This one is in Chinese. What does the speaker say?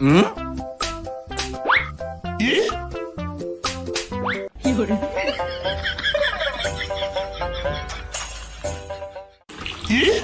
嗯？咦？有人咦？